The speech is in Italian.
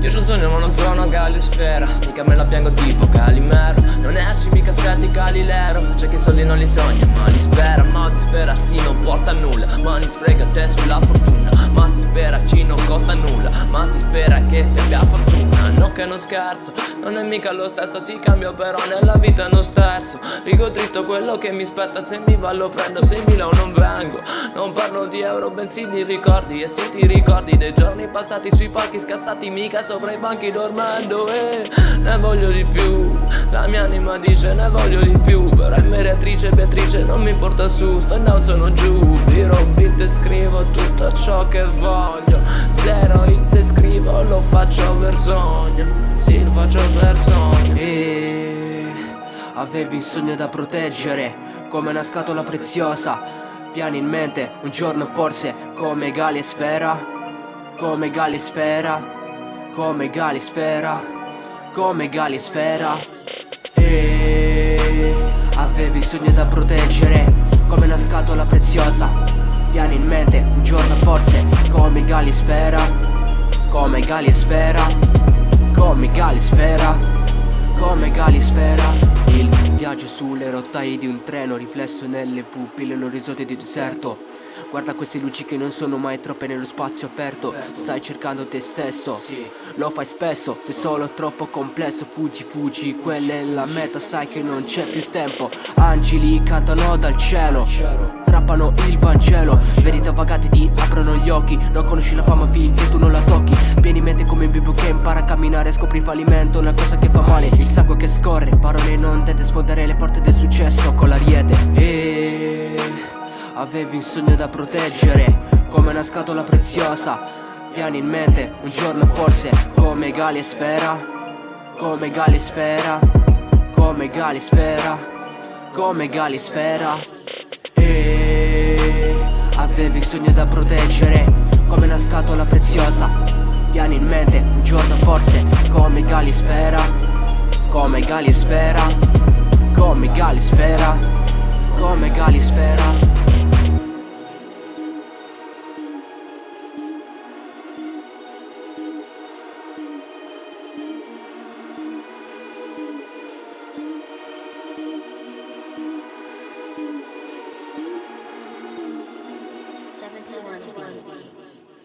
Io c'ho un sogno ma non sono Galisfera Mica me la piango tipo Calimero. Non esci mica senti Galileo. C'è chi soldi non li sogna ma li spera. Ma disperarsi non porta a nulla Ma li sfrega te sulla fortuna Ma si spera ci non costa nulla Ma si spera che si abbia fortuna. No che non scherzo Non è mica lo stesso Si cambia però nella vita non sterzo. Rigo dritto quello che mi spetta Se mi va lo prendo Se mi o non vengo. Non parlo di euro bensì di ricordi E se ti ricordi dei giorni passati Sui palchi scassati mica sopra i banchi dormendo E ne voglio di più La mia anima dice ne voglio di più Però è meretrice Beatrice non mi porta su Sto down sono giù Viro beat e scrivo tutto ciò che voglio. Zero hits e scrivo lo faccio per sogno. Sì lo faccio per sogno. E avevi il sogno da proteggere Come una scatola preziosa. Piani in mente, un giorno forse Come Gali e Sfera Come Gali e Sfera come Galisfera, come Galisfera. E avevi sogni da proteggere come una scatola preziosa. Piani in mente, un giorno forse come Galisfera, come Galisfera, come Galisfera, come Galisfera Il viaggio sulle rotaie di un treno riflesso nelle pupille, l'orizzonte di deserto Guarda queste luci che non sono mai troppe nello spazio aperto. Stai cercando te stesso. Lo fai spesso, sei solo troppo complesso. Fuggi, fuggi, quella è la meta Sai che non c'è più tempo. Angeli cantano dal cielo Trappano il Vangelo. Verità vagate ti aprono gli occhi. Non conosci la fama finché tu non la tocchi. Vieni in mente come un bimbo che impara a camminare Scopri il fallimento, una cosa che fa male. Il sangue che scorre, parole non dette Sfondare le porte del Avevi un sogno da proteggere Come una scatola preziosa. Piani in mente Un giorno forse Come Gali Sfera Come Gali Sfera Come Gali Sfera Come Gali Sfera E Avevi un sogno da proteggere Come una scatola preziosa. Piani in mente Un giorno forse Come Gali Sfera Come Gali Sfera Come Gali Sfera Come Gali e Swan Beats.